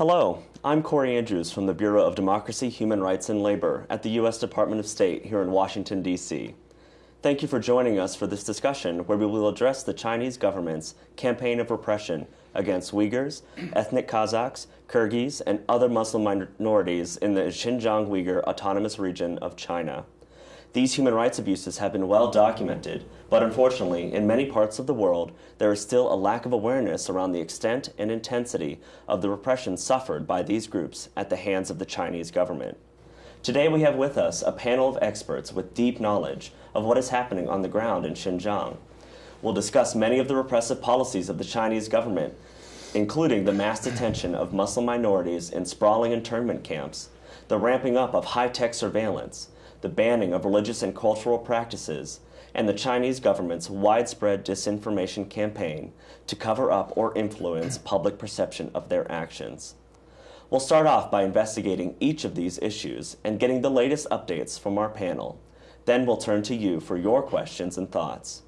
Hello, I'm Corey Andrews from the Bureau of Democracy, Human Rights, and Labor at the U.S. Department of State here in Washington, D.C. Thank you for joining us for this discussion where we will address the Chinese government's campaign of repression against Uyghurs, ethnic Kazakhs, Kyrgyz, and other Muslim minorities in the Xinjiang Uyghur Autonomous Region of China. These human rights abuses have been well documented, but unfortunately, in many parts of the world, there is still a lack of awareness around the extent and intensity of the repression suffered by these groups at the hands of the Chinese government. Today we have with us a panel of experts with deep knowledge of what is happening on the ground in Xinjiang. We'll discuss many of the repressive policies of the Chinese government, including the mass detention of Muslim minorities in sprawling internment camps, the ramping up of high-tech surveillance, the banning of religious and cultural practices, and the Chinese government's widespread disinformation campaign to cover up or influence public perception of their actions. We'll start off by investigating each of these issues and getting the latest updates from our panel. Then we'll turn to you for your questions and thoughts.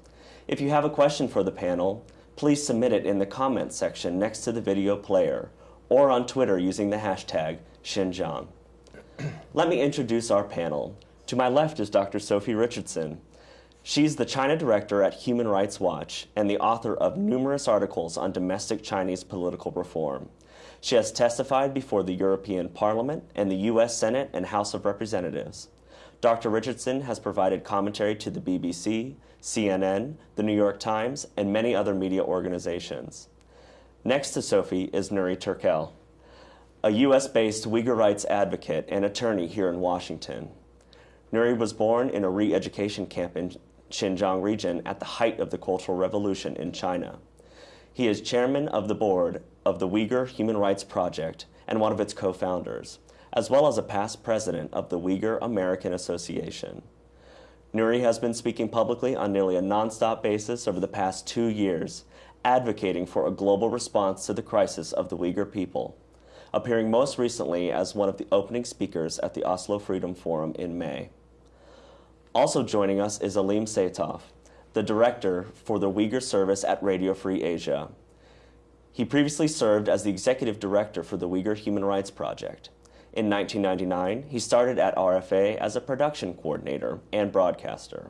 If you have a question for the panel, please submit it in the comments section next to the video player or on Twitter using the hashtag Xinjiang. Let me introduce our panel. To my left is Dr. Sophie Richardson. She's the China director at Human Rights Watch and the author of numerous articles on domestic Chinese political reform. She has testified before the European Parliament and the U.S. Senate and House of Representatives. Dr. Richardson has provided commentary to the BBC, CNN, the New York Times, and many other media organizations. Next to Sophie is Nury Turkel, a U.S.-based Uyghur rights advocate and attorney here in Washington. Nury was born in a re-education camp in Xinjiang region at the height of the Cultural Revolution in China. He is chairman of the board of the Uyghur Human Rights Project and one of its co-founders, as well as a past president of the Uyghur American Association. Nury has been speaking publicly on nearly a nonstop basis over the past two years, advocating for a global response to the crisis of the Uyghur people, appearing most recently as one of the opening speakers at the Oslo Freedom Forum in May. Also joining us is Alim Seytoff, the director for the Uyghur service at Radio Free Asia. He previously served as the executive director for the Uyghur Human Rights Project. In 1999, he started at RFA as a production coordinator and broadcaster.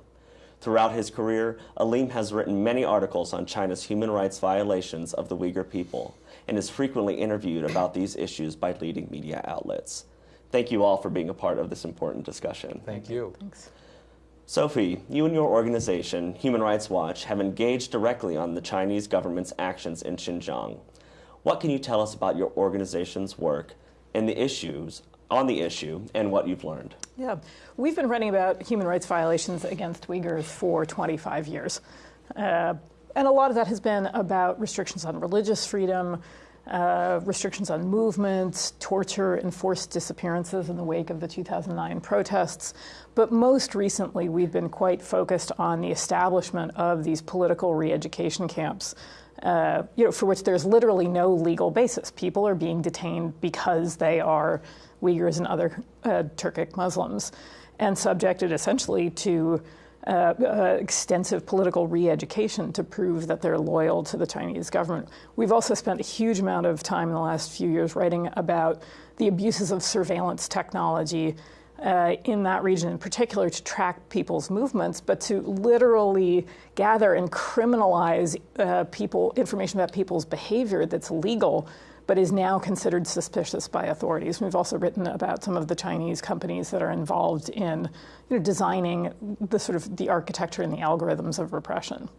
Throughout his career, Alim has written many articles on China's human rights violations of the Uyghur people and is frequently interviewed about these issues by leading media outlets. Thank you all for being a part of this important discussion. Thank you. Thanks. Sophie, you and your organization, Human Rights Watch, have engaged directly on the Chinese government's actions in Xinjiang. What can you tell us about your organization's work and the issues on the issue and what you've learned? Yeah, we've been writing about human rights violations against Uyghurs for 25 years. Uh, and a lot of that has been about restrictions on religious freedom, uh, restrictions on movement, torture, enforced disappearances in the wake of the 2009 protests. But most recently, we've been quite focused on the establishment of these political re-education camps, uh, you know, for which there's literally no legal basis. People are being detained because they are Uyghurs and other uh, Turkic Muslims, and subjected essentially to uh, uh, extensive political re-education to prove that they're loyal to the Chinese government. We've also spent a huge amount of time in the last few years writing about the abuses of surveillance technology uh, in that region in particular to track people's movements, but to literally gather and criminalize uh, people, information about people's behavior that's legal but is now considered suspicious by authorities. We've also written about some of the Chinese companies that are involved in you know, designing the sort of the architecture and the algorithms of repression.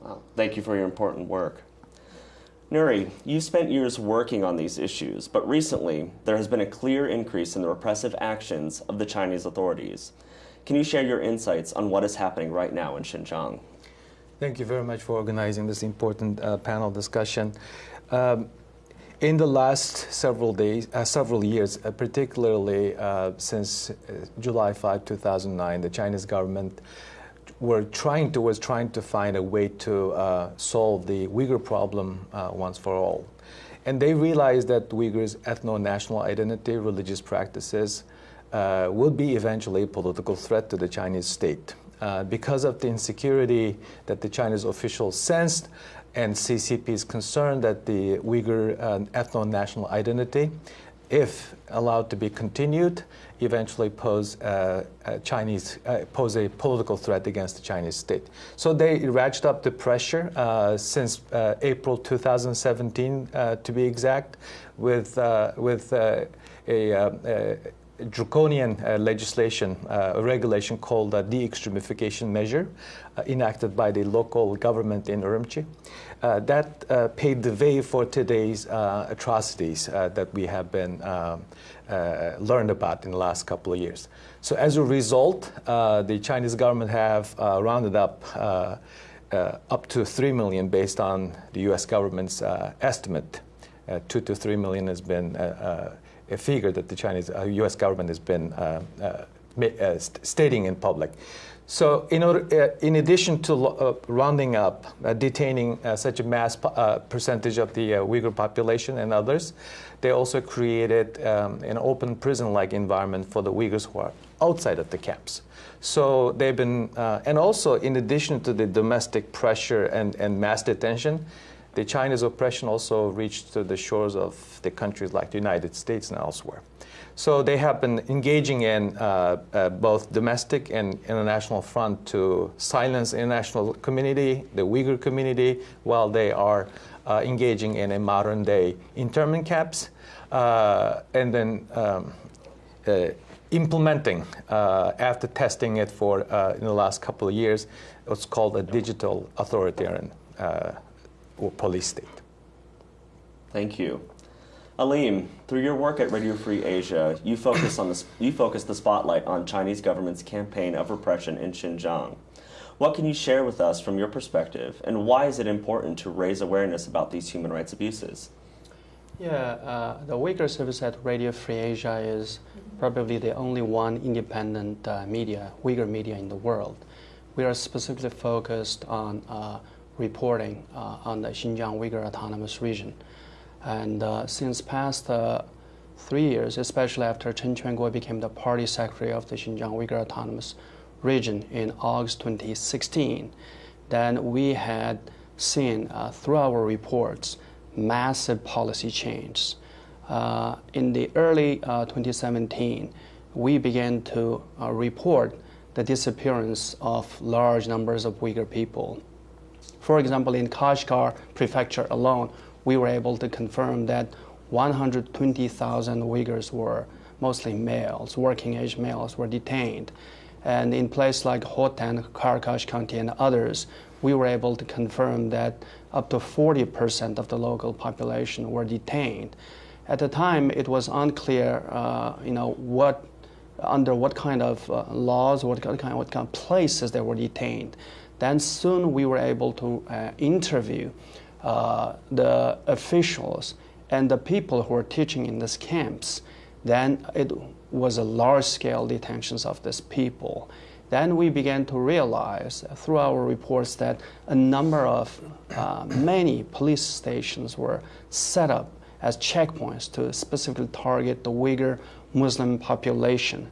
Wow. Thank you for your important work. Nury, you've spent years working on these issues, but recently there has been a clear increase in the repressive actions of the Chinese authorities. Can you share your insights on what is happening right now in Xinjiang? Thank you very much for organizing this important uh, panel discussion. Um, in the last several days, uh, several years, uh, particularly uh, since uh, July 5, 2009, the Chinese government were trying to was trying to find a way to uh, solve the Uyghur problem uh, once for all, and they realized that Uyghurs' ethno-national identity, religious practices, will be eventually a political threat to the Chinese state. Because of the insecurity that the Chinese officials sensed, and CCP is concerned that the Uyghur uh, ethno-national identity, if allowed to be continued, eventually pose uh, a Chinese uh, pose a political threat against the Chinese state. So they ratcheted up the pressure uh, since uh, April 2017, uh, to be exact, with uh, with a, a draconian uh, legislation, uh, a regulation called the de-extremification measure, uh, enacted by the local government in Urumqi. that paved the way for today's atrocities that we have been learned about in the last couple of years. So as a result, the Chinese government have rounded up uh, up to 3 million based on the US government's uh, estimate. Uh, 2 to 3 million has been figure that the Chinese uh, U.S. government has been uh, uh, stating in public. So, in, order, in addition to rounding up, detaining such a mass percentage of the Uyghur population and others, they also created um, an open prison-like environment for the Uyghurs who are outside of the camps. So they've been, uh, and also in addition to the domestic pressure and, and mass detention, the Chinese oppression also reached to the shores of the countries like the United States and elsewhere. So they have been engaging in uh, uh, both domestic and international front to silence international community, the Uyghur community, while they are uh, engaging in a modern day internment camps, uh, and then um, uh, implementing uh, after testing it for in the last couple of years what's called a digital authoritarian or police state. Thank you. Alim, through your work at Radio Free Asia, you focus, on the, you focus the spotlight on Chinese government's campaign of repression in Xinjiang. What can you share with us from your perspective, and why is it important to raise awareness about these human rights abuses? Yeah, uh, the Uyghur service at Radio Free Asia is probably the only one independent uh, media, Uyghur media in the world. We are specifically focused on uh, reporting uh, on the Xinjiang Uyghur Autonomous Region. And uh, since past uh, three years, especially after Chen Quanguo became the party secretary of the Xinjiang Uyghur Autonomous Region in August 2016, then we had seen uh, through our reports massive policy changes. Uh, in the early uh, 2017, we began to report the disappearance of large numbers of Uyghur people for example, in Kashgar prefecture alone, we were able to confirm that 120,000 Uyghurs were mostly males, working age males, were detained. And in places like Hotan, Karakash County, and others, we were able to confirm that up to 40% of the local population were detained. At the time, it was unclear, uh, you know, what under what kind of uh, laws, what kind, what kind of places they were detained. Then soon we were able to uh, interview uh, the officials and the people who were teaching in these camps. Then it was a large scale detentions of these people. Then we began to realize through our reports that a number of uh, many police stations were set up as checkpoints to specifically target the Uyghur Muslim population.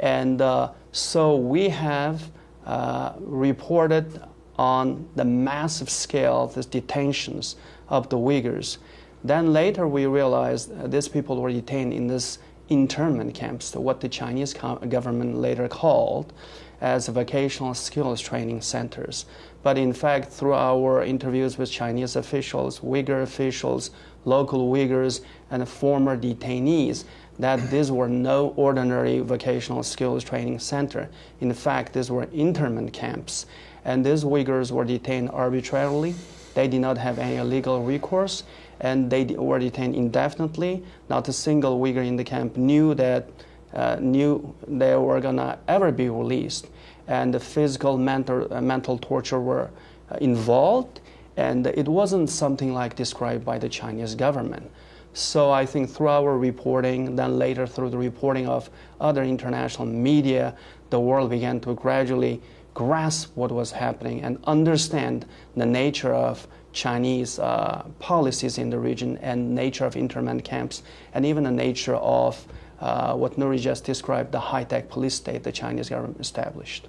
And uh, so we have uh, reported on the massive scale of the detentions of the Uyghurs. Then later we realized these people were detained in this internment camps, what the Chinese government later called as vocational skills training centers. But in fact, through our interviews with Chinese officials, Uyghur officials, local Uyghurs, and former detainees, that these were no ordinary vocational skills training center. In fact, these were internment camps. And these Uyghurs were detained arbitrarily. They did not have any legal recourse, and they were detained indefinitely. Not a single Uyghur in the camp knew that uh, knew they were gonna ever be released. And the physical, mental, uh, mental torture were uh, involved, and it wasn't something like described by the Chinese government. So I think through our reporting, then later through the reporting of other international media, the world began to gradually grasp what was happening and understand the nature of Chinese uh, policies in the region and nature of internment camps and even the nature of uh, what Nury just described, the high-tech police state the Chinese government established.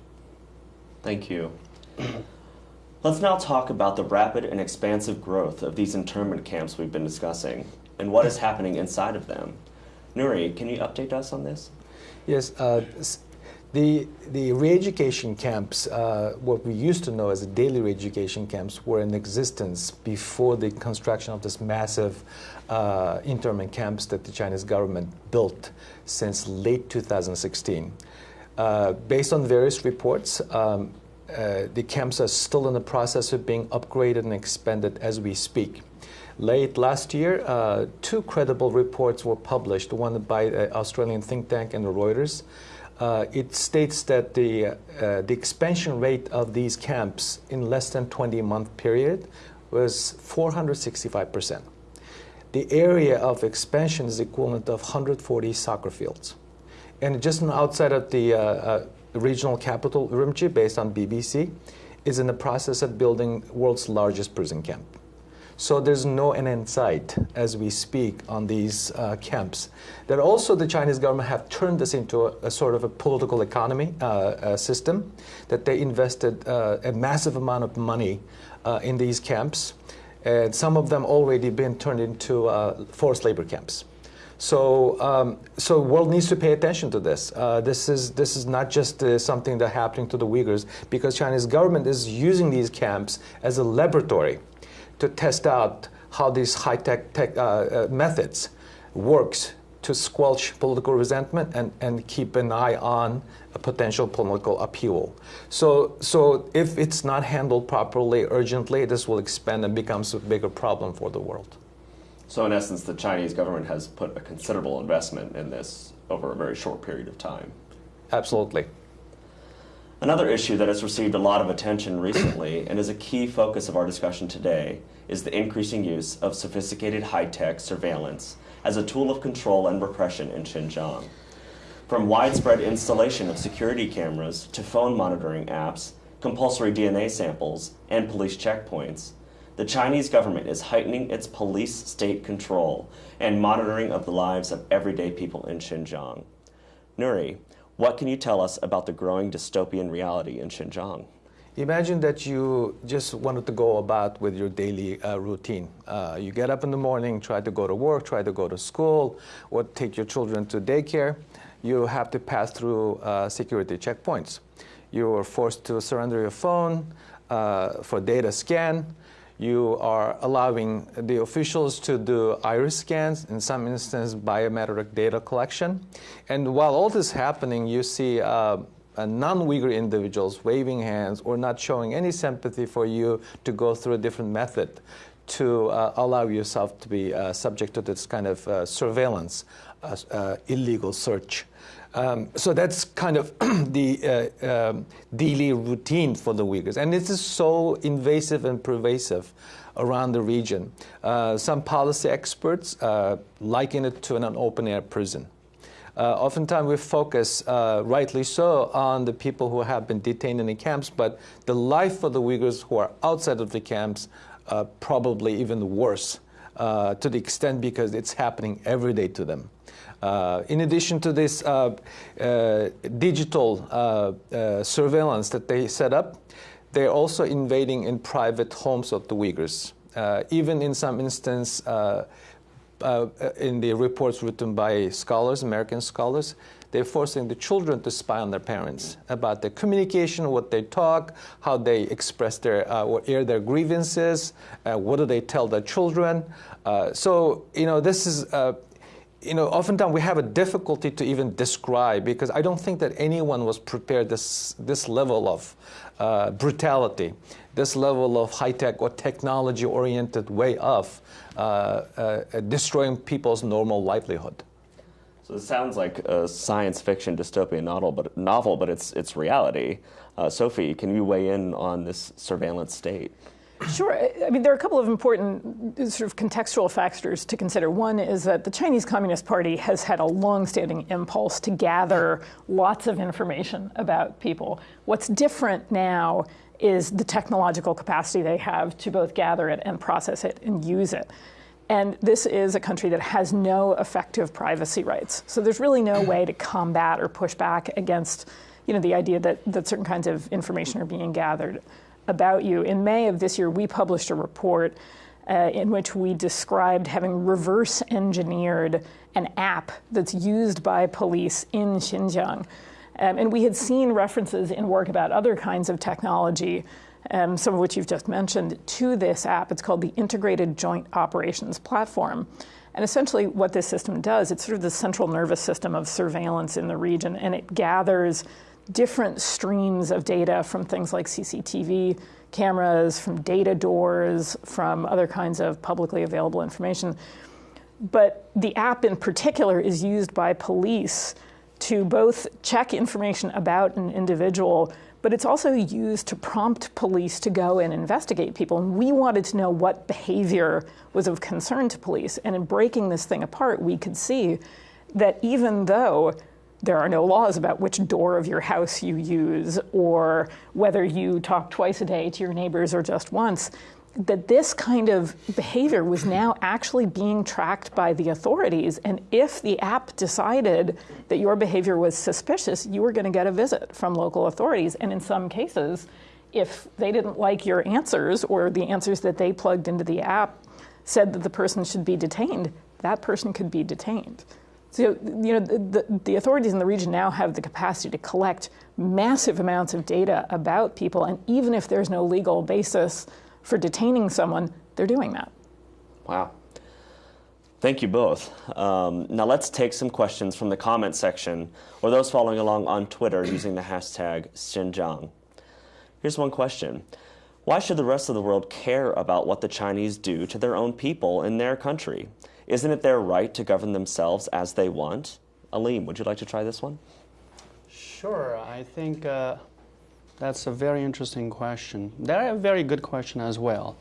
Thank you. Let's now talk about the rapid and expansive growth of these internment camps we've been discussing and what is happening inside of them. Nury, can you update us on this? Yes, uh, the, the re-education camps, uh, what we used to know as the daily re-education camps, were in existence before the construction of this massive uh, internment camps that the Chinese government built since late 2016. Uh, based on various reports, um, uh, the camps are still in the process of being upgraded and expanded as we speak. Late last year, uh, two credible reports were published, one by the Australian think tank and the Reuters. Uh, it states that the, uh, the expansion rate of these camps in less than 20 month period was 465%. The area of expansion is equivalent of 140 soccer fields. And just outside of the uh, uh, regional capital, Urumqi, based on BBC, is in the process of building world's largest prison camp. So there's no end in sight as we speak on these uh, camps. That also the Chinese government have turned this into a, a sort of a political economy uh, system, that they invested uh, a massive amount of money uh, in these camps, and some of them already been turned into uh, forced labor camps. So, um, so world needs to pay attention to this. Uh, this is this is not just uh, something that happening to the Uyghurs because Chinese government is using these camps as a laboratory to test out how these high-tech tech, uh, uh, methods works to squelch political resentment and, and keep an eye on a potential political upheaval. So, so if it's not handled properly, urgently, this will expand and becomes a bigger problem for the world. So, in essence, the Chinese government has put a considerable investment in this over a very short period of time. Absolutely. Another issue that has received a lot of attention recently and is a key focus of our discussion today is the increasing use of sophisticated high-tech surveillance as a tool of control and repression in Xinjiang. From widespread installation of security cameras to phone monitoring apps, compulsory DNA samples, and police checkpoints, the Chinese government is heightening its police state control and monitoring of the lives of everyday people in Xinjiang. Nury, what can you tell us about the growing dystopian reality in Xinjiang? Imagine that you just wanted to go about with your daily uh, routine. Uh, you get up in the morning, try to go to work, try to go to school, or take your children to daycare. You have to pass through uh, security checkpoints. You are forced to surrender your phone uh, for data scan you are allowing the officials to do iris scans, in some instances biometric data collection. And while all this is happening, you see uh, non-Uyghur individuals waving hands or not showing any sympathy for you to go through a different method to uh, allow yourself to be uh, subject to this kind of uh, surveillance, uh, uh, illegal search. Um, so that's kind of the um, daily routine for the Uyghurs. And this is so invasive and pervasive around the region. Some policy experts liken it to an open air prison. Uh, oftentimes we focus, uh, rightly so, on the people who have been detained in the camps, but the life for the Uyghurs who are outside of the camps uh, probably even worse to the extent because it's happening every day to them. Uh, in addition to this uh, uh, digital surveillance that they set up, they're also invading in private homes of the Uyghurs. even in some instance, uh, in the reports written by scholars, American scholars, they're forcing the children to spy on their parents about their communication, what they talk, how they express their uh, or air their grievances, uh, what do they tell their children. so you know this is you know, oftentimes we have a difficulty to even describe because I don't think that anyone was prepared this this level of uh, brutality, this level of high tech or technology oriented way of uh, uh, Uh, uh, destroying people's normal livelihood. So it sounds like a science fiction dystopian novel, but novel, but it's it's reality. Uh, Sophie, can you weigh in on this surveillance state? Sure. I mean, there are a couple of important uh, sort of contextual factors to consider. One is that the Chinese Communist Party has had a long-standing impulse to gather lots of information about people. What's different now is the technological capacity they have to both gather it and process it and use it. And this is a country that has no effective privacy rights. So there's really no way to combat or push back against you know, the idea that, that certain kinds of information are being gathered about you. In May of this year, we published a report uh, in which we described having reverse engineered an app that's used by police in Xinjiang. Um, and we had seen references in work about other kinds of technology, um, some of which you've just mentioned, to this app. It's called the Integrated Joint Operations Platform. And essentially, what this system does, it's sort of the central nervous system of surveillance in the region, and it gathers different streams of data from things like CCTV cameras, from data doors, from other kinds of publicly available information. But the app in particular is used by police to both check information about an individual, but it's also used to prompt police to go and investigate people. And we wanted to know what behavior was of concern to police. And in breaking this thing apart, we could see that even though there are no laws about which door of your house you use or whether you talk twice a day to your neighbors or just once. That this kind of behavior was now actually being tracked by the authorities. And if the app decided that your behavior was suspicious, you were going to get a visit from local authorities. And in some cases, if they didn't like your answers or the answers that they plugged into the app said that the person should be detained, that person could be detained. So, you know, the, the, authorities in the region now have the capacity to collect massive amounts of data about people, and even if there's no legal basis for detaining someone, they're doing that. Wow. Thank you both. Um, now let's take some questions from the comment section or those following along on Twitter using the hashtag Xinjiang. Here's one question. Why should the rest of the world care about what the Chinese do to their own people in their country? Isn't it their right to govern themselves as they want? Alim, would you like to try this one? Sure. I think uh, that's a very interesting question. They're a very good question as well.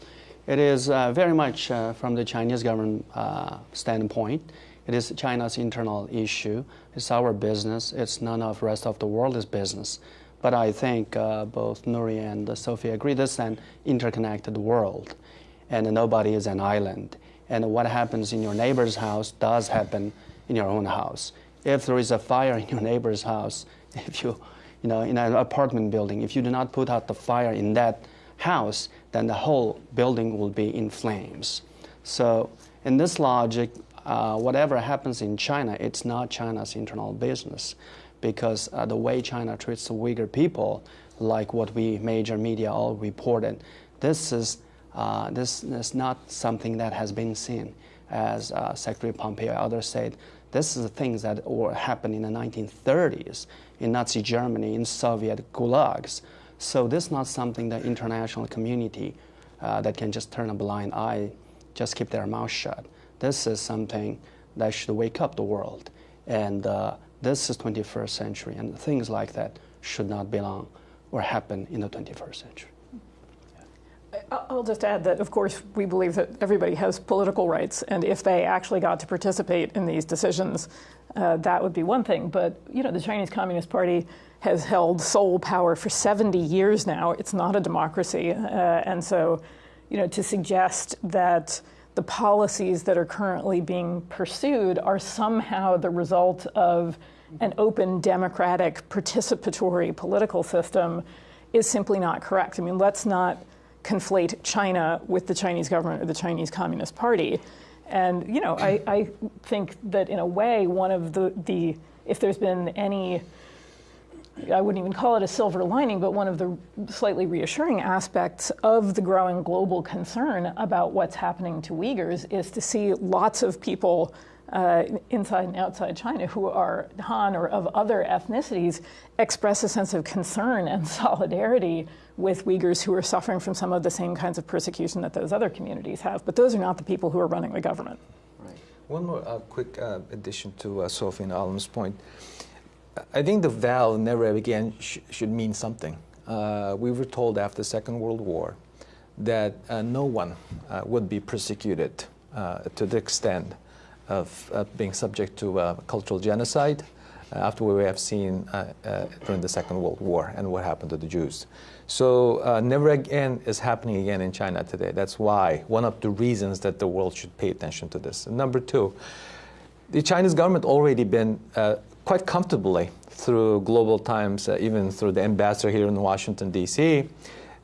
It is uh, very much uh, from the Chinese government uh, standpoint. It is China's internal issue. It's our business. It's none of the rest of the world's business. But I think uh, both Nury and Sophie agree this is an interconnected world, and nobody is an island and what happens in your neighbor's house does happen in your own house. If there is a fire in your neighbor's house, if you, you know, in an apartment building, if you do not put out the fire in that house, then the whole building will be in flames. So, in this logic, uh, whatever happens in China, it's not China's internal business, because uh, the way China treats the Uyghur people, like what we major media all reported, this is uh, this is not something that has been seen. As uh, Secretary Pompeo others said, this is the things that were happening in the 1930s in Nazi Germany, in Soviet gulags. So this is not something the international community uh, that can just turn a blind eye, just keep their mouth shut. This is something that should wake up the world. And uh, this is 21st century, and things like that should not belong or happen in the 21st century. I'll just add that, of course, we believe that everybody has political rights, and if they actually got to participate in these decisions, uh, that would be one thing. But you know, the Chinese Communist Party has held sole power for 70 years now. It's not a democracy, uh, and so, you know, to suggest that the policies that are currently being pursued are somehow the result of an open, democratic, participatory political system is simply not correct. I mean, let's not conflate China with the Chinese government or the Chinese Communist Party. And you know, I, I think that in a way, one of the, the if there's been any I wouldn't even call it a silver lining, but one of the slightly reassuring aspects of the growing global concern about what's happening to Uyghurs is to see lots of people uh, inside and outside China who are Han or of other ethnicities express a sense of concern and solidarity with Uyghurs who are suffering from some of the same kinds of persecution that those other communities have. But those are not the people who are running the government. Right. One more uh, quick uh, addition to uh, Sophie and Alim's point. I think the vow never again sh should mean something. Uh, we were told after the Second World War that uh, no one uh, would be persecuted to the extent of being subject to cultural genocide after what we have seen during the Second World War and what happened to the Jews. So uh, never again is happening again in China today. That's why one of the reasons that the world should pay attention to this. And number two, the Chinese government already been uh, quite comfortably through global times, uh, even through the ambassador here in Washington D.C.,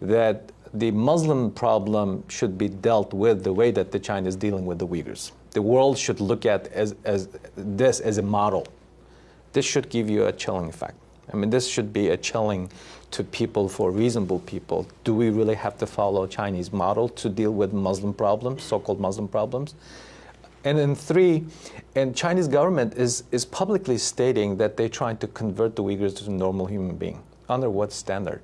that the Muslim problem should be dealt with the way that the China is dealing with the Uyghurs. The world should look at as, as this as a model. This should give you a chilling effect. I mean, this should be a chilling to people for reasonable people. Do we really have to follow Chinese model to deal with Muslim problems, so-called Muslim problems? And then three, and Chinese government is, is publicly stating that they're trying to convert the Uyghurs to normal human being. Under what standard?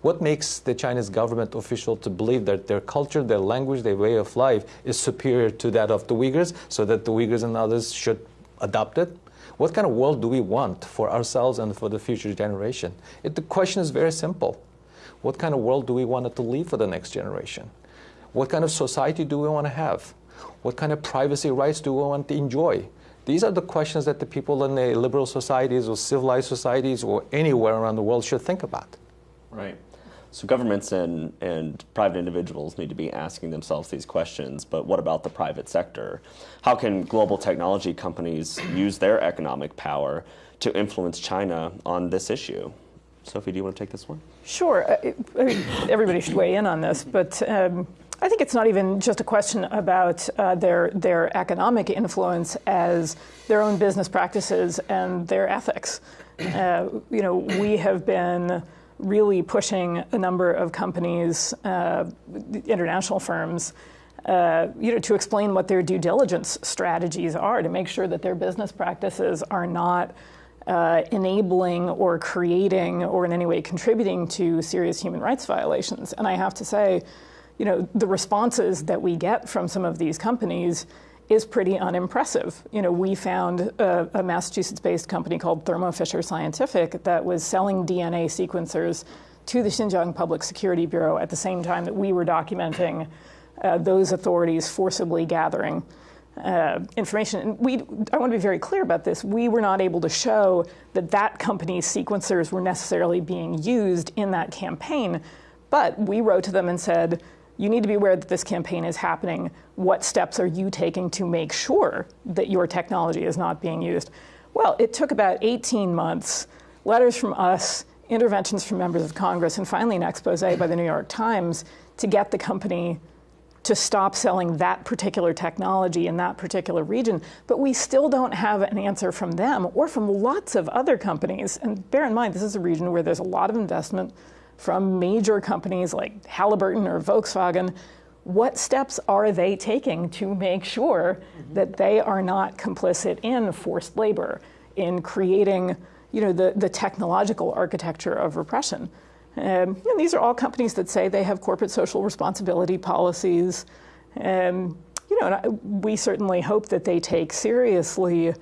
What makes the Chinese government official to believe that their culture, their language, their way of life is superior to that of the Uyghurs so that the Uyghurs and others should adopt it? What kind of world do we want for ourselves and for the future generation? It, the question is very simple. What kind of world do we want to leave for the next generation? What kind of society do we want to have? What kind of privacy rights do we want to enjoy? These are the questions that the people in the liberal societies or civilized societies or anywhere around the world should think about. Right. So governments and, and private individuals need to be asking themselves these questions, but what about the private sector? How can global technology companies use their economic power to influence China on this issue? Sophie, do you want to take this one? Sure. Uh, I mean, everybody should weigh in on this, but um, I think it's not even just a question about uh, their their economic influence as their own business practices and their ethics. Uh, you know, we have been really pushing a number of companies, uh, international firms, uh, you know, to explain what their due diligence strategies are to make sure that their business practices are not uh, enabling or creating or in any way contributing to serious human rights violations. And I have to say, you know, the responses that we get from some of these companies is pretty unimpressive. You know, we found a, a Massachusetts-based company called Thermo Fisher Scientific that was selling DNA sequencers to the Xinjiang Public Security Bureau at the same time that we were documenting uh, those authorities forcibly gathering uh, information. And we, I want to be very clear about this. We were not able to show that that company's sequencers were necessarily being used in that campaign, but we wrote to them and said, you need to be aware that this campaign is happening. What steps are you taking to make sure that your technology is not being used? Well, it took about 18 months, letters from us, interventions from members of Congress, and finally an expose by the New York Times to get the company to stop selling that particular technology in that particular region. But we still don't have an answer from them or from lots of other companies. And bear in mind, this is a region where there's a lot of investment from major companies like Halliburton or Volkswagen, what steps are they taking to make sure mm-hmm. that they are not complicit in forced labor, in creating you know, the, the technological architecture of repression? Um, and these are all companies that say they have corporate social responsibility policies. Um, you know, I, we certainly hope that they take seriously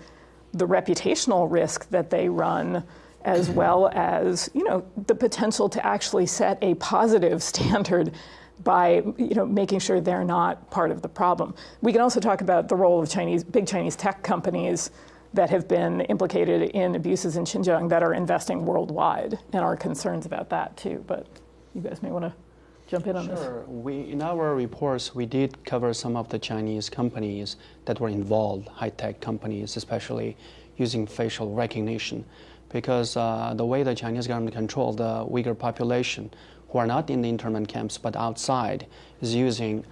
the reputational risk that they run as well as you know the potential to actually set a positive standard by you know making sure they're not part of the problem. We can also talk about the role of Chinese big Chinese tech companies that have been implicated in abuses in Xinjiang that are investing worldwide and our concerns about that too. But you guys may want to jump in on sure. this. Sure. We in our reports we did cover some of the Chinese companies that were involved, high tech companies, especially using facial recognition because uh, the way the Chinese government controls the Uyghur population, who are not in the internment camps but outside, is using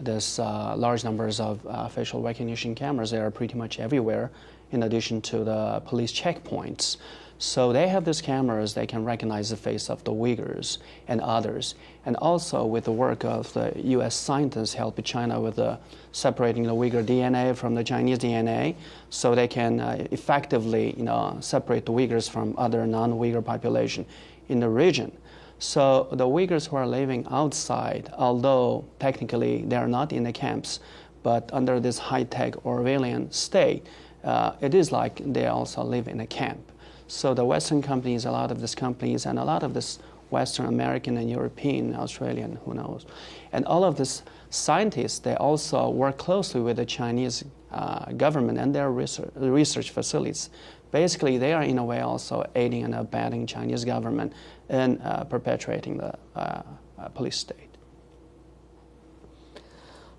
this uh, large numbers of uh, facial recognition cameras. They are pretty much everywhere, in addition to the police checkpoints. So they have these cameras, they can recognize the face of the Uyghurs and others. And also with the work of the US scientists helping China with the separating the Uyghur DNA from the Chinese DNA, so they can uh, effectively you know, separate the Uyghurs from other non-Uyghur population in the region. So the Uyghurs who are living outside, although technically they are not in the camps, but under this high-tech Orwellian state, uh, it is like they also live in a camp. So the Western companies, a lot of these companies, and a lot of this Western American and European, Australian, who knows, and all of these scientists, they also work closely with the Chinese uh, government and their research, research facilities. Basically, they are in a way also aiding and abetting Chinese government in uh, perpetuating the uh, uh police state.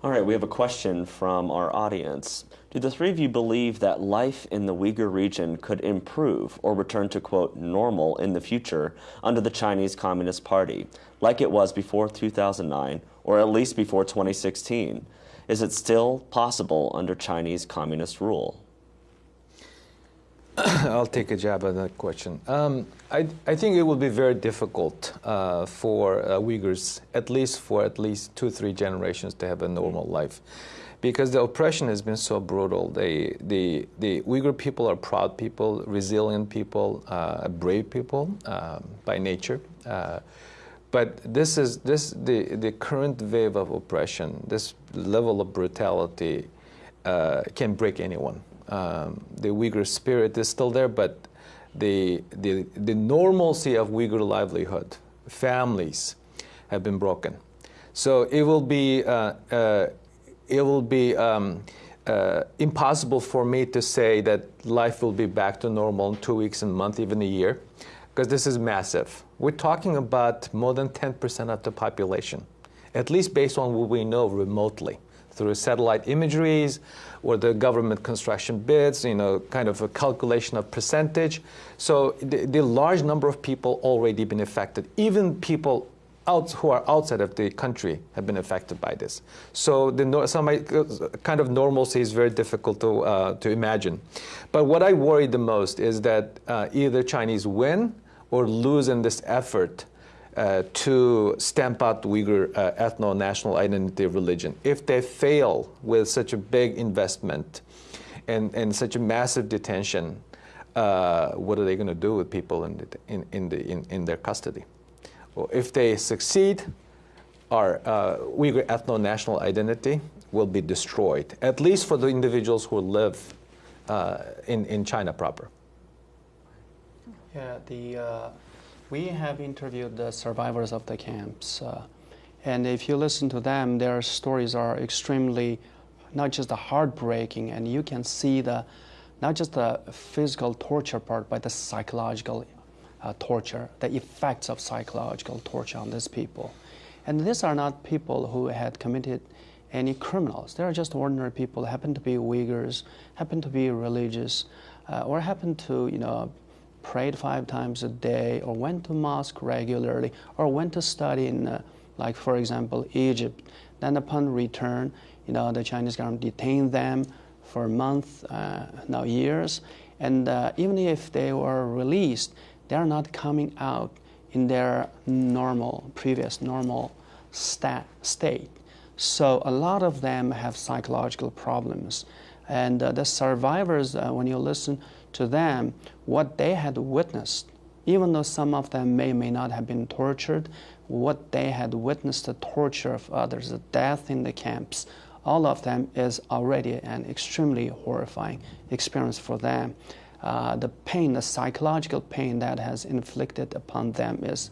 All right, we have a question from our audience. Do the three of you believe that life in the Uyghur region could improve or return to, quote, normal in the future under the Chinese Communist Party, like it was before 2009 or at least before 2016? Is it still possible under Chinese communist rule? I'll take a jab at that question. Um, I, I, think it will be very difficult uh, for uh, Uyghurs, at least for at least two, three generations, to have a normal life. Because the oppression has been so brutal. They, the, the Uyghur people are proud people, resilient people, uh, brave people um, by nature. Uh, but this is this the, the current wave of oppression, this level of brutality uh, can break anyone um, the Uyghur spirit is still there, but the, the, the normalcy of Uyghur livelihood, families, have been broken. So it will be, uh, uh, it will be um, uh, impossible for me to say that life will be back to normal in two weeks, a month, even a year, because this is massive. We're talking about more than 10% of the population, at least based on what we know remotely through satellite imageries or the government construction bids, you know, kind of a calculation of percentage. So the, the large number of people already been affected. Even people out, who are outside of the country have been affected by this. So the some kind of normalcy is very difficult to, uh, to imagine. But what I worry the most is that uh, either Chinese win or lose in this effort uh, to stamp out Uyghur uh, ethno-national identity religion. If they fail with such a big investment and, and such a massive detention, uh, what are they going to do with people in, the, in, in, the, in, in their custody? Well, if they succeed, our uh, Uyghur ethno-national identity will be destroyed, at least for the individuals who live uh, in, in China proper. Yeah, the uh, we have interviewed the survivors of the camps. Uh, and if you listen to them, their stories are extremely not just the heartbreaking, and you can see the not just the physical torture part, but the psychological uh, torture, the effects of psychological torture on these people. And these are not people who had committed any criminals. They are just ordinary people, happen to be Uyghurs, happen to be religious, uh, or happen to, you know, prayed five times a day, or went to mosque regularly, or went to study in, uh, like for example, Egypt. Then upon return, you know, the Chinese government detained them for months, uh, now years, and uh, even if they were released, they are not coming out in their normal, previous normal stat, state. So a lot of them have psychological problems. And uh, the survivors, uh, when you listen to them what they had witnessed, even though some of them may may not have been tortured, what they had witnessed the torture of others, the death in the camps, all of them is already an extremely horrifying experience for them. Uh, the pain, the psychological pain that has inflicted upon them is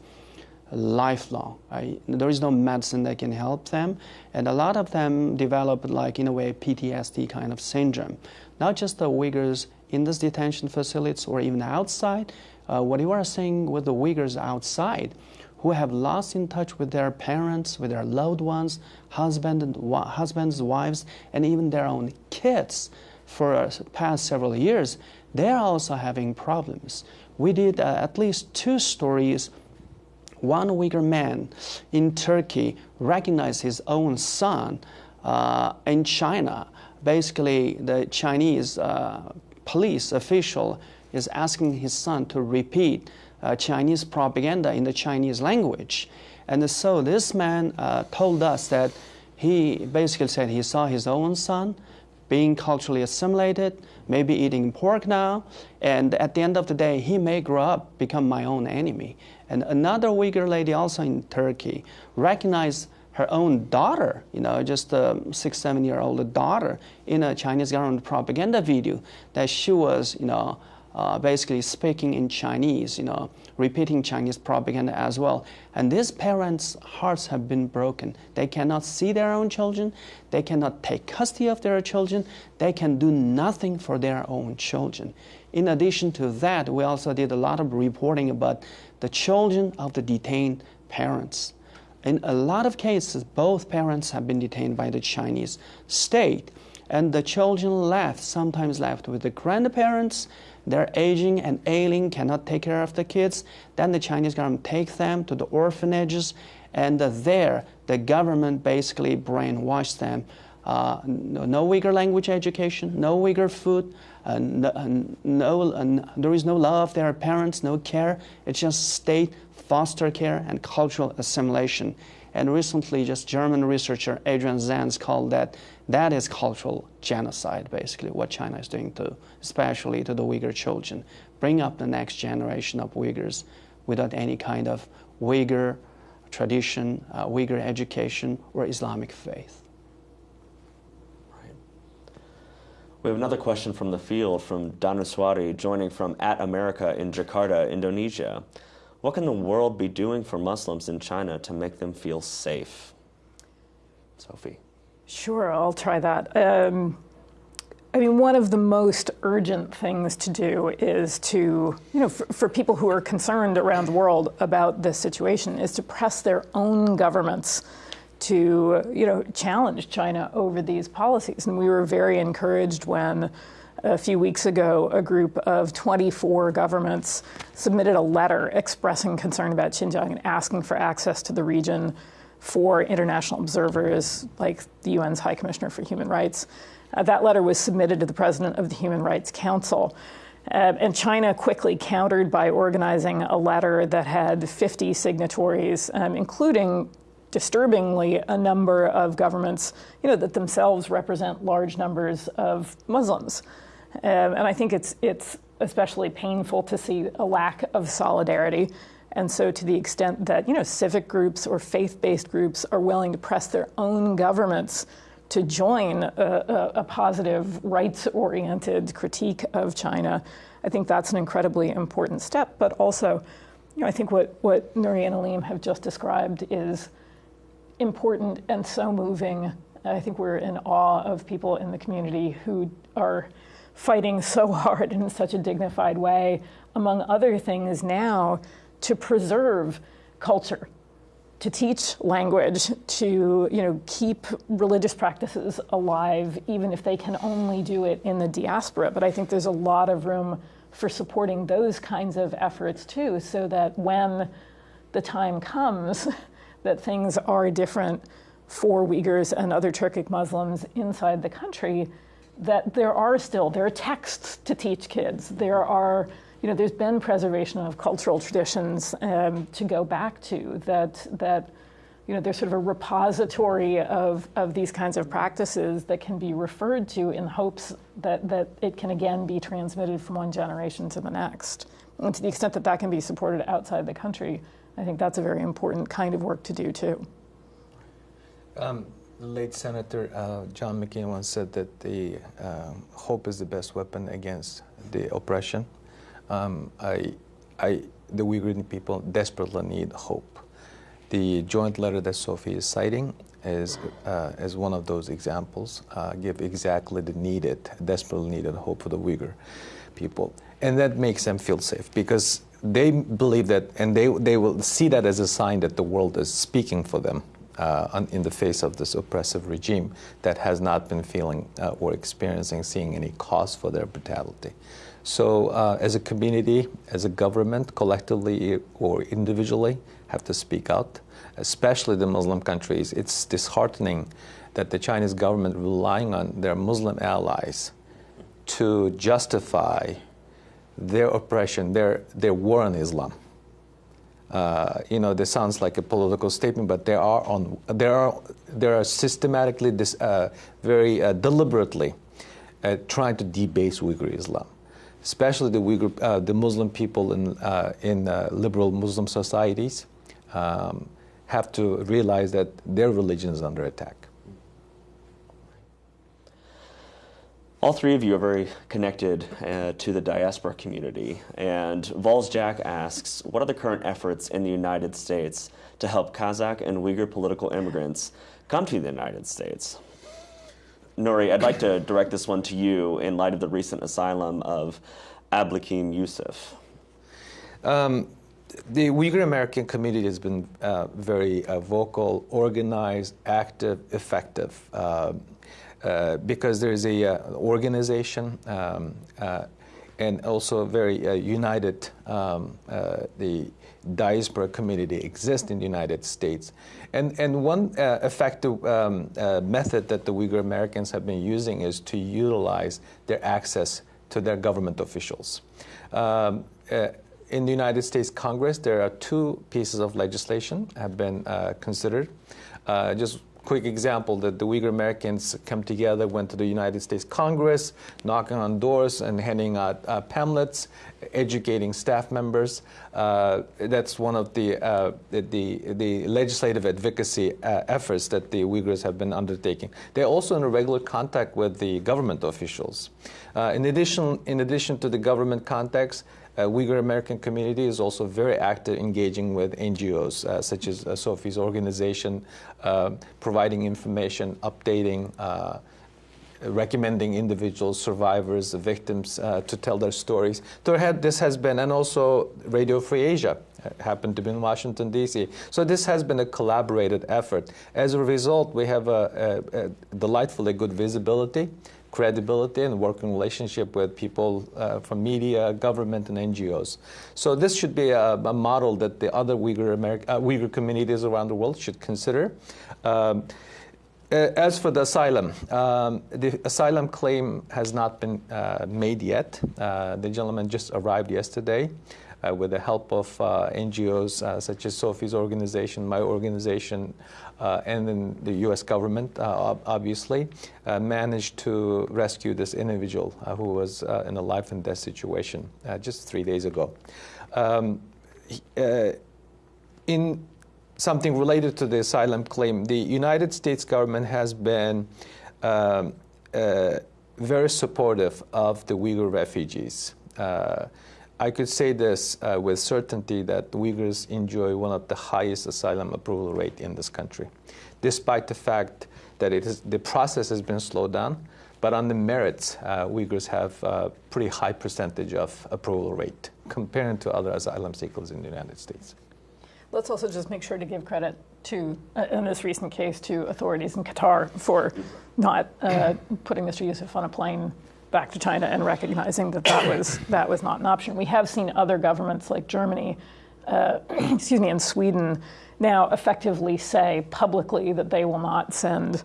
lifelong. Right? There is no medicine that can help them, and a lot of them develop, like in a way, PTSD kind of syndrome. Not just the Uyghurs in these detention facilities or even outside. Uh, what you are seeing with the Uyghurs outside, who have lost in touch with their parents, with their loved ones, husband and husbands, wives, and even their own kids for uh, past several years, they're also having problems. We did uh, at least two stories. One Uyghur man in Turkey recognized his own son uh, in China. Basically, the Chinese uh, police official is asking his son to repeat uh, Chinese propaganda in the Chinese language. And so this man uh, told us that he basically said he saw his own son being culturally assimilated, maybe eating pork now, and at the end of the day, he may grow up, become my own enemy. And another Uyghur lady also in Turkey recognized her own daughter, you know, just a six, seven year old daughter, in a Chinese government propaganda video that she was, you know, uh, basically speaking in Chinese, you know, repeating Chinese propaganda as well. And these parents' hearts have been broken. They cannot see their own children. They cannot take custody of their children. They can do nothing for their own children. In addition to that, we also did a lot of reporting about the children of the detained parents In a lot of cases, both parents have been detained by the Chinese state, and the children left, sometimes left with the grandparents. They're aging and ailing, cannot take care of the kids. Then the Chinese government takes them to the orphanages, and there the government basically brainwashed them. Uh, no, no Uyghur language education, no Uyghur food, uh, no, uh, no uh, there is no love, there are parents, no care. It's just state foster care and cultural assimilation. And recently, just German researcher Adrian Zenz called that that is cultural genocide, basically, what China is doing to, especially to the Uyghur children. Bring up the next generation of Uyghurs without any kind of Uyghur tradition, uh, Uyghur education, or Islamic faith. We have another question from the field from Danuswari, joining from At America in Jakarta, Indonesia. What can the world be doing for Muslims in China to make them feel safe? Sophie. Sure, I'll try that. Um, I mean, one of the most urgent things to do is to, you know, for, for, people who are concerned around the world about this situation, is to press their own governments to, you know, challenge China over these policies. And we were very encouraged when a few weeks ago a group of 24 governments submitted a letter expressing concern about Xinjiang and asking for access to the region for international observers like the UN's High Commissioner for Human Rights. Uh, that letter was submitted to the president of the Human Rights Council. Uh, and China quickly countered by organizing a letter that had 50 signatories, um, including disturbingly, a number of governments, you know, that themselves represent large numbers of Muslims. Um, and I think it's, it's especially painful to see a lack of solidarity. And so, to the extent that you know civic groups or faith-based groups are willing to press their own governments to join a, a, a positive, rights-oriented critique of China, I think that's an incredibly important step. But also, you know, I think what what Nury and Alim have just described is important and so moving. I think we're in awe of people in the community who are fighting so hard in such a dignified way, among other things now, to preserve culture, to teach language, to you know, keep religious practices alive, even if they can only do it in the diaspora. But I think there's a lot of room for supporting those kinds of efforts too, so that when the time comes, that things are different for Uyghurs and other Turkic Muslims inside the country, that there are still, there are texts to teach kids. There are, you know, there's been preservation of cultural traditions um, to go back to that, that, you know, there's sort of a repository of, of these kinds of practices that can be referred to in hopes that, that it can again be transmitted from one generation to the next. And to the extent that that can be supported outside the country, I think that's a very important kind of work to do too. Um, late Senator uh, John McCain once said that the uh, hope is the best weapon against the oppression. Um, I, I, the Uyghur people desperately need hope. The joint letter that Sophie is citing is, uh, is one of those examples, uh, give exactly the needed, desperately needed hope for the Uyghur people. And that makes them feel safe because they believe that, and they, they will see that as a sign that the world is speaking for them uh, in the face of this oppressive regime that has not been feeling uh, or experiencing, seeing any cause for their brutality. So, uh, as a community, as a government, collectively or individually, have to speak out, especially the Muslim countries. It's disheartening that the Chinese government relying on their Muslim allies to justify their oppression, their, their war on Islam. Uh, you know, this sounds like a political statement, but there are on there are there are systematically, this, uh, very uh, deliberately, uh, trying to debase Uyghur Islam, especially the Uyghur, uh, the Muslim people in uh, in liberal Muslim societies, um, have to realize that their religion is under attack. All three of you are very connected uh, to the diaspora community. And Vols Jack asks What are the current efforts in the United States to help Kazakh and Uyghur political immigrants come to the United States? Nury, I'd like to direct this one to you in light of the recent asylum of Ablikim Yusuf. Um, the Uyghur American community has been uh, very uh, vocal, organized, active, effective, uh because there is a uh, organization um, uh, and also a very united. Um, the diaspora community exists in the United States, and and one effective um, method that the Uyghur Americans have been using is to utilize their access to their government officials. Um, in the United States Congress, there are two pieces of legislation have been uh, considered. Uh, just quick example that the Uyghur Americans come together, went to the United States Congress, knocking on doors and handing out uh, pamphlets, educating staff members. Uh, that's one of the, uh, the, the, legislative advocacy uh, efforts that the Uyghurs have been undertaking. They're also in regular contact with the government officials. Uh, in, addition, in addition to the government contacts, uh, Uyghur American community is also very active engaging with NGOs uh, such as uh, Sophie's organization, uh, providing information, updating, uh, recommending individuals, survivors, victims uh, to tell their stories. This has been, and also Radio Free Asia happened to be in Washington, D.C. So this has been a collaborated effort. As a result, we have a, a, a delightfully good visibility credibility and working relationship with people uh, from media, government, and NGOs. So this should be a, a model that the other Uyghur, uh, Uyghur communities around the world should consider. Um, as for the asylum, um, the asylum claim has not been uh, made yet. Uh, the gentleman just arrived yesterday with the help of uh, NGOs uh, such as Sophie's organization, my organization, uh, and then the U.S. government, uh, obviously, uh, managed to rescue this individual who was in a life and death situation just three days ago. Um, in something related to the asylum claim, the United States government has been um, very supportive of the Uyghur refugees. Uh, I could say this uh, with certainty that Uyghurs enjoy one of the highest asylum approval rate in this country, despite the fact that it is, the process has been slowed down. But on the merits, uh, Uyghurs have a pretty high percentage of approval rate compared to other asylum seekers in the United States. Let's also just make sure to give credit to, uh, in this recent case, to authorities in Qatar for not uh, putting Mr. Yusuf on a plane back to China and recognizing that that was, that was not an option. We have seen other governments like Germany, uh, excuse me, and Sweden now effectively say publicly that they will not send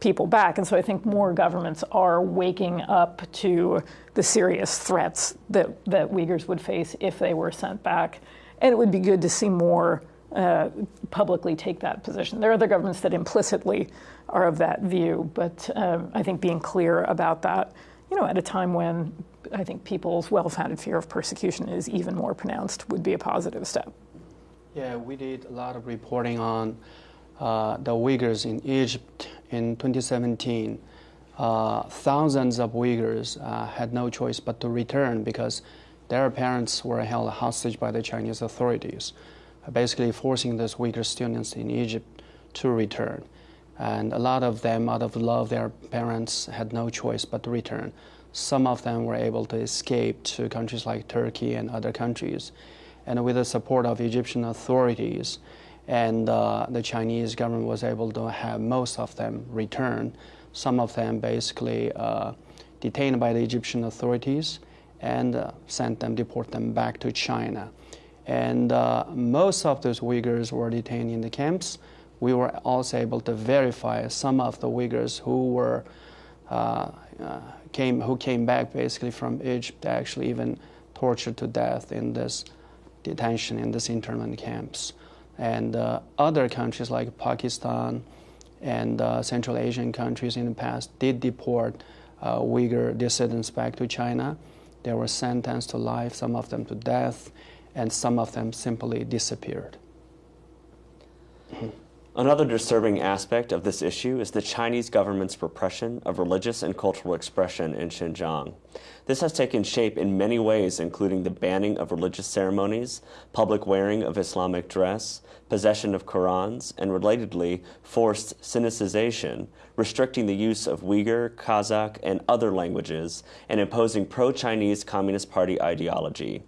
people back. And so I think more governments are waking up to the serious threats that, that Uyghurs would face if they were sent back. And it would be good to see more uh, publicly take that position. There are other governments that implicitly are of that view, but um, I think being clear about that you know, at a time when I think people's well-founded fear of persecution is even more pronounced, would be a positive step. Yeah, we did a lot of reporting on uh, the Uyghurs in Egypt in 2017. Uh, thousands of Uyghurs uh, had no choice but to return because their parents were held hostage by the Chinese authorities, basically forcing those Uyghur students in Egypt to return. And a lot of them, out of love, their parents had no choice but to return. Some of them were able to escape to countries like Turkey and other countries. And with the support of Egyptian authorities, and uh, the Chinese government was able to have most of them return. Some of them basically uh, detained by the Egyptian authorities and uh, sent them, deport them back to China. And uh, most of those Uyghurs were detained in the camps we were also able to verify some of the Uyghurs who were uh, uh, came who came back basically from Egypt, actually even tortured to death in this detention in these internment camps, and uh, other countries like Pakistan and uh, Central Asian countries in the past did deport uh, Uyghur dissidents back to China. They were sentenced to life, some of them to death, and some of them simply disappeared. Another disturbing aspect of this issue is the Chinese government's repression of religious and cultural expression in Xinjiang. This has taken shape in many ways, including the banning of religious ceremonies, public wearing of Islamic dress, possession of Qurans, and relatedly, forced Sinicization, restricting the use of Uyghur, Kazakh, and other languages, and imposing pro Chinese Communist Party ideology.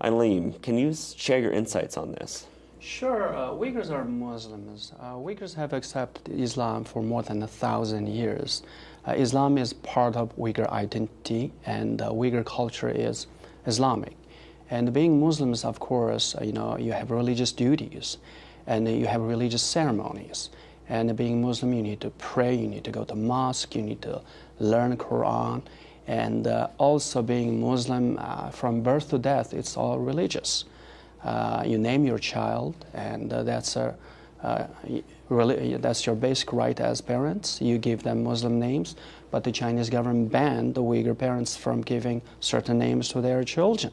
Alim, can you share your insights on this? Sure. Uh, Uyghurs are Muslims. Uh, Uyghurs have accepted Islam for more than a thousand years. Uh, Islam is part of Uyghur identity, and uh, Uyghur culture is Islamic. And being Muslims, of course, uh, you know, you have religious duties, and you have religious ceremonies. And being Muslim, you need to pray, you need to go to mosque, you need to learn Quran, and uh, also being Muslim from birth to death, it's all religious. Uh, you name your child, and uh, that's a uh, really, that's your basic right as parents. You give them Muslim names, but the Chinese government banned the Uyghur parents from giving certain names to their children.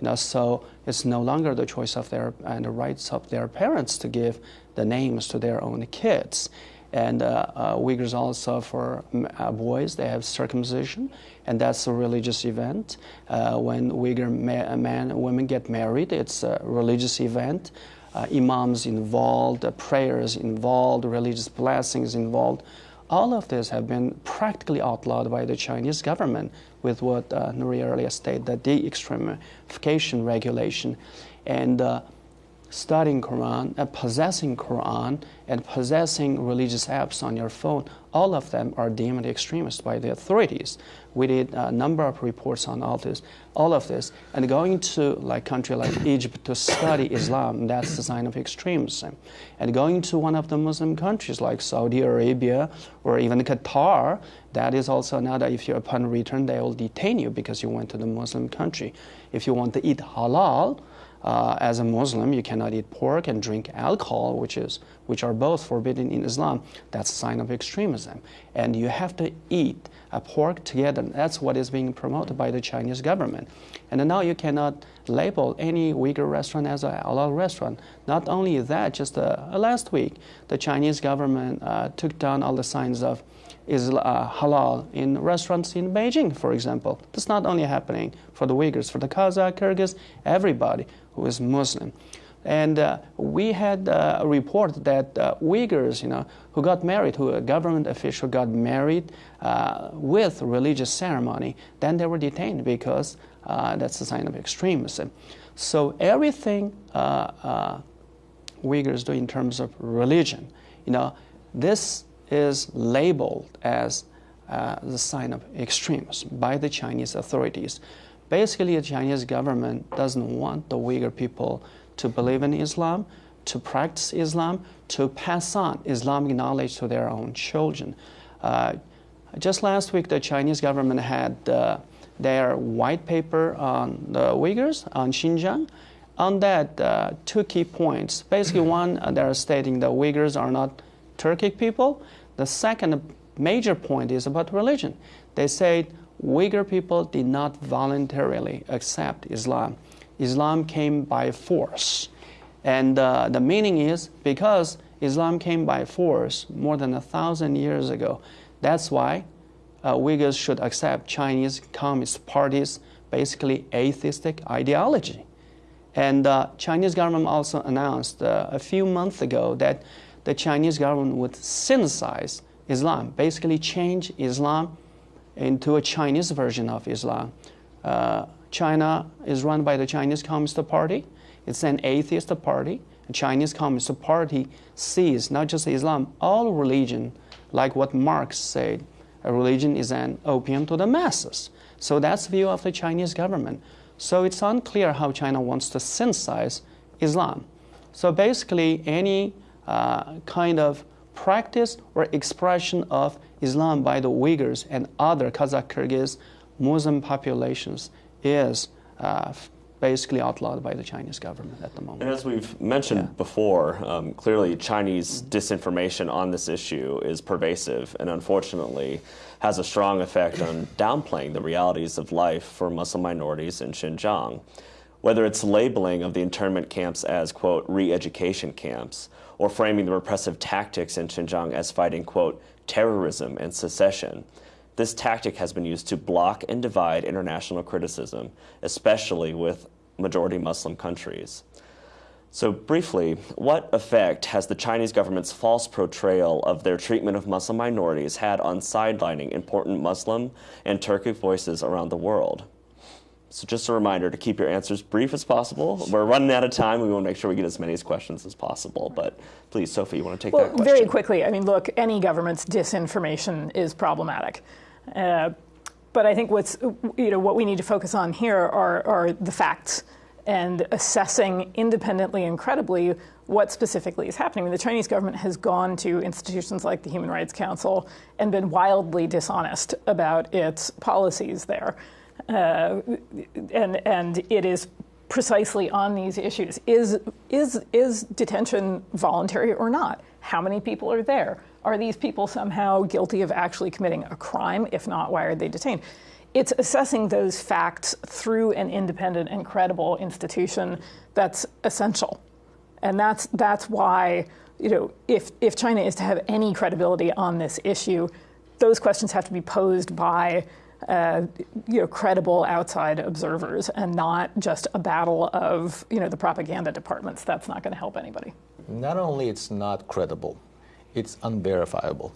You know, so it's no longer the choice of their and the rights of their parents to give the names to their own kids. And uh, uh, Uyghurs also for uh, boys, they have circumcision, and that's a religious event. Uh, when Uyghur men and women get married, it's a religious event. Uh, imams involved, uh, prayers involved, religious blessings involved. All of this have been practically outlawed by the Chinese government with what uh, Nury earlier stated, the de-extremification regulation. And studying Quran, and possessing Quran, and possessing religious apps on your phone, all of them are deemed extremist by the authorities. We did a number of reports on all this, all of this, and going to like country like Egypt to study Islam, that's the sign of extremism. And going to one of the Muslim countries like Saudi Arabia or even Qatar, that is also another, if you upon return they will detain you because you went to the Muslim country. If you want to eat halal, uh, as a Muslim, you cannot eat pork and drink alcohol, which is which are both forbidden in Islam. That's a sign of extremism, and you have to eat a pork together. That's what is being promoted by the Chinese government. And now you cannot label any Uyghur restaurant as a halal restaurant. Not only that, just uh, last week, the Chinese government uh, took down all the signs of uh, halal in restaurants in Beijing, for example. That's not only happening for the Uyghurs, for the Kazakh, Kyrgyz, everybody who is Muslim. And uh, we had uh, a report that uh, Uyghurs, you know, who got married, who a government official got married uh, with religious ceremony, then they were detained because uh, that's a sign of extremism. So everything uh, Uyghurs do in terms of religion, you know, this is labeled as the sign of extremism by the Chinese authorities. Basically, the Chinese government doesn't want the Uyghur people to believe in Islam, to practice Islam, to pass on Islamic knowledge to their own children. Uh, just last week, the Chinese government had uh, their white paper on the Uyghurs, on Xinjiang. On that, uh, two key points. Basically, one, uh, they're stating the Uyghurs are not Turkic people. The second major point is about religion. They say Uyghur people did not voluntarily accept Islam. Islam came by force. And uh, the meaning is because Islam came by force more than a thousand years ago, that's why uh, Uyghurs should accept Chinese Communist Party's basically atheistic ideology. And uh, Chinese government also announced uh, a few months ago that the Chinese government would sinicize Islam, basically change Islam into a Chinese version of Islam. Uh, China is run by the Chinese Communist Party. It's an atheist party. The Chinese Communist Party sees not just Islam, all religion, like what Marx said, a religion is an opium to the masses. So that's the view of the Chinese government. So it's unclear how China wants to sinicize Islam. So basically, any uh, kind of practice or expression of Islam by the Uyghurs and other Kazakh Kyrgyz Muslim populations is uh, basically outlawed by the Chinese government at the moment. And as we've mentioned yeah. before, um, clearly Chinese disinformation on this issue is pervasive and unfortunately has a strong effect on downplaying the realities of life for Muslim minorities in Xinjiang. Whether it's labeling of the internment camps as, quote, re education camps, or framing the repressive tactics in Xinjiang as fighting, quote, terrorism and secession. This tactic has been used to block and divide international criticism, especially with majority Muslim countries. So, briefly, what effect has the Chinese government's false portrayal of their treatment of Muslim minorities had on sidelining important Muslim and Turkic voices around the world? So just a reminder to keep your answers brief as possible. We're running out of time. We want to make sure we get as many questions as possible. But please, Sophie, you want to take well, that question? Very quickly. I mean, look, any government's disinformation is problematic. Uh, but I think what's you know what we need to focus on here are, are the facts and assessing independently and credibly what specifically is happening. I mean, the Chinese government has gone to institutions like the Human Rights Council and been wildly dishonest about its policies there. Uh, and, and it is precisely on these issues. Is, is, is detention voluntary or not? How many people are there? Are these people somehow guilty of actually committing a crime? If not, why are they detained? It's assessing those facts through an independent and credible institution that's essential. And that's, that's why, you know, if, if China is to have any credibility on this issue, those questions have to be posed by uh, you know, credible outside observers and not just a battle of you know, the propaganda departments. That's not going to help anybody. Not only it's not credible, it's unverifiable.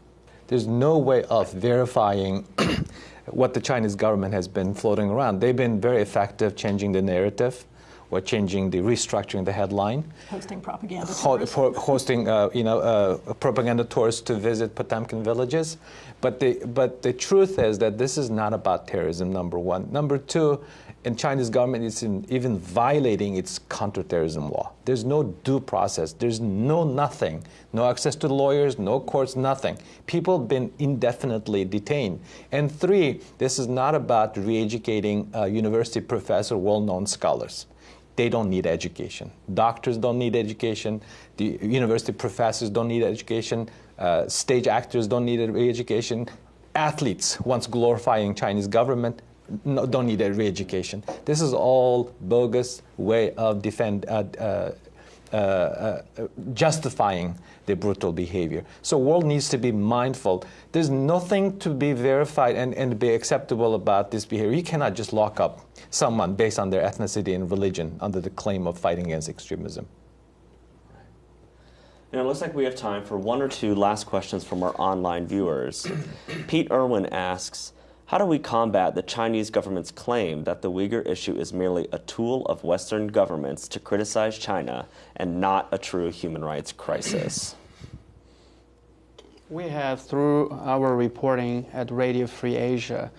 There's no way of verifying what the Chinese government has been floating around. They've been very effective changing the narrative or changing the restructuring the headline. Hosting propaganda Ho- for hosting, uh, you know, uh, propaganda tours to visit Potemkin villages. But the, but the truth is that this is not about terrorism, number one. Number two, and Chinese government is in, even violating its counterterrorism law. There's no due process. There's no nothing. No access to lawyers, no courts, nothing. People have been indefinitely detained. And three, this is not about re-educating uh, university professor, well-known scholars they don't need education. Doctors don't need education. The university professors don't need education. Uh, stage actors don't need a re education. Athletes, once glorifying Chinese government, no, don't need a re-education. This is all bogus way of defend, uh, uh, uh, uh, justifying the brutal behavior. So world needs to be mindful. There's nothing to be verified and, and be acceptable about this behavior. You cannot just lock up someone based on their ethnicity and religion under the claim of fighting against extremism. And it looks like we have time for one or two last questions from our online viewers. Pete Irwin asks, how do we combat the Chinese government's claim that the Uyghur issue is merely a tool of Western governments to criticize China and not a true human rights crisis? We have, through our reporting at Radio Free Asia,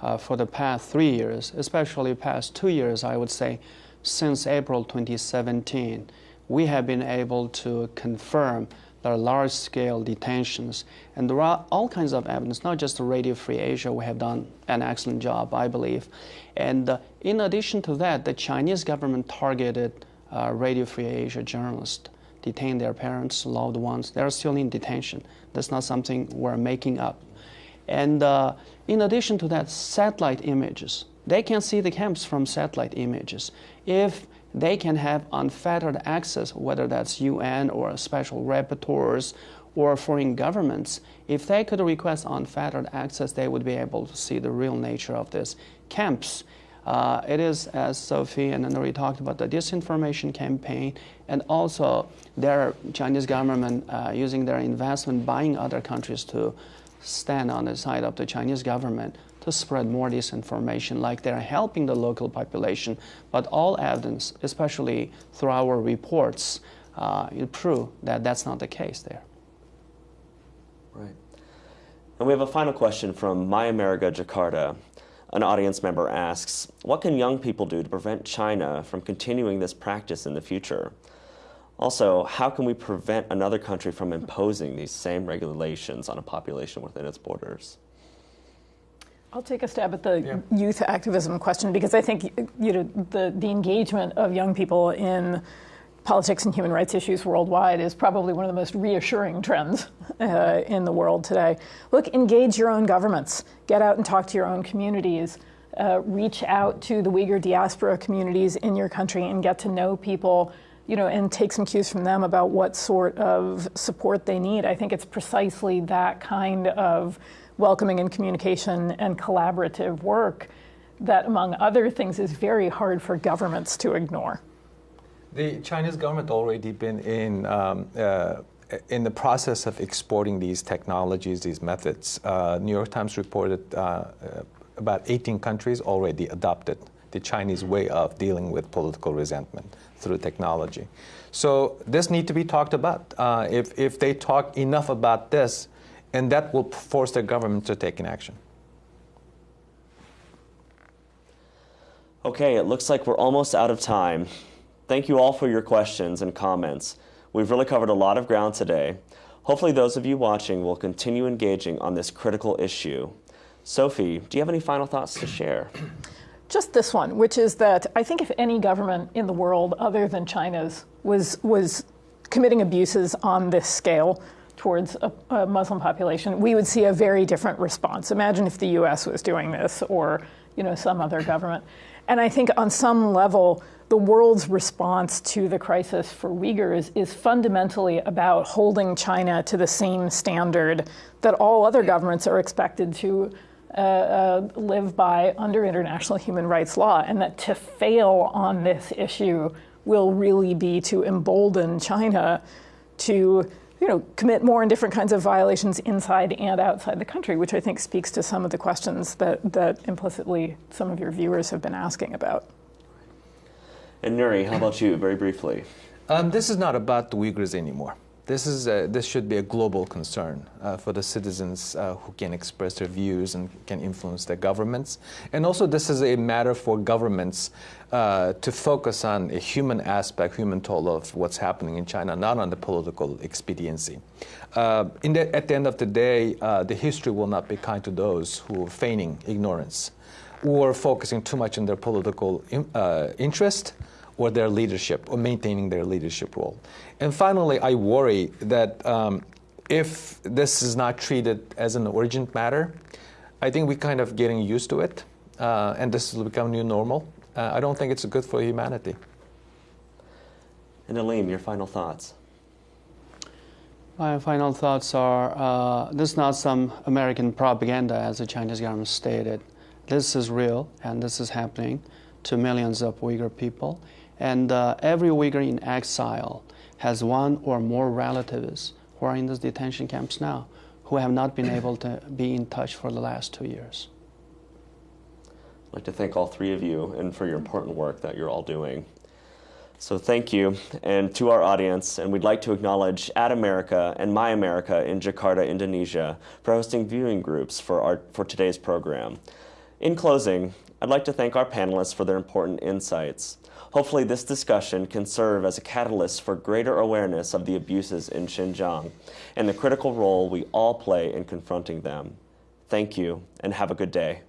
uh, for the past three years, especially past two years, I would say, since April 2017, we have been able to confirm there are large-scale detentions, and there are all kinds of evidence, not just Radio Free Asia. We have done an excellent job, I believe. And uh, in addition to that, the Chinese government targeted uh, Radio Free Asia journalists, detained their parents, loved ones. They're still in detention. That's not something we're making up. And uh, in addition to that, satellite images. They can see the camps from satellite images. If they can have unfettered access, whether that's UN or special rapporteurs or foreign governments. If they could request unfettered access, they would be able to see the real nature of these camps. Uh, it is, as Sophie and Nury talked about, the disinformation campaign, and also their Chinese government uh, using their investment, buying other countries to stand on the side of the Chinese government to spread more disinformation, like they're helping the local population. But all evidence, especially through our reports, uh, prove that that's not the case there. Right. And we have a final question from My America Jakarta. An audience member asks, what can young people do to prevent China from continuing this practice in the future? Also, how can we prevent another country from imposing these same regulations on a population within its borders? I'll take a stab at the yeah. youth activism question because I think you know the, the engagement of young people in politics and human rights issues worldwide is probably one of the most reassuring trends uh, in the world today. Look, engage your own governments, get out and talk to your own communities, uh, reach out to the Uyghur diaspora communities in your country and get to know people. You know, and take some cues from them about what sort of support they need. I think it's precisely that kind of welcoming and communication and collaborative work that, among other things, is very hard for governments to ignore. The Chinese government already been in um, uh, in the process of exporting these technologies, these methods. Uh, New York Times reported uh, uh about 18 countries already adopted the Chinese way of dealing with political resentment through technology. So this need to be talked about. Uh, if, if they talk enough about this, and that will force the government to take an action. Okay, it looks like we're almost out of time. Thank you all for your questions and comments. We've really covered a lot of ground today. Hopefully, those of you watching will continue engaging on this critical issue. Sophie, do you have any final thoughts to share? Just this one, which is that I think if any government in the world other than China's was was committing abuses on this scale towards a, a Muslim population, we would see a very different response. Imagine if the U.S. was doing this, or you know some other government. And I think on some level, the world's response to the crisis for Uyghurs is fundamentally about holding China to the same standard that all other governments are expected to uh, uh, live by under international human rights law, and that to fail on this issue will really be to embolden China to you know, commit more and different kinds of violations inside and outside the country, which I think speaks to some of the questions that, that implicitly some of your viewers have been asking about. And Nury, how about you, very briefly? Um, this is not about the Uyghurs anymore. This, is a, this should be a global concern uh, for the citizens uh, who can express their views and can influence their governments. And also, this is a matter for governments uh, to focus on a human aspect, human toll of what's happening in China, not on the political expediency. Uh, the, at the end of the day, uh, the history will not be kind to those who are feigning ignorance or focusing too much on their political uh, interest or their leadership or maintaining their leadership role. And finally, I worry that um, if this is not treated as an urgent matter, I think we're kind of getting used to it, uh, and this will become new normal. Uh, I don't think it's good for humanity. And Alim, your final thoughts. My final thoughts are uh, this is not some American propaganda, as the Chinese government stated. This is real, and this is happening to millions of Uyghur people. And uh, every Uyghur in exile has one or more relatives who are in those detention camps now who have not been able to be in touch for the last two years. I'd like to thank all three of you and for your important work that you're all doing. So thank you, and to our audience, and we'd like to acknowledge Ad America and My America in Jakarta, Indonesia, for hosting viewing groups for, our, for today's program. In closing, I'd like to thank our panelists for their important insights. Hopefully, this discussion can serve as a catalyst for greater awareness of the abuses in Xinjiang and the critical role we all play in confronting them. Thank you, and have a good day.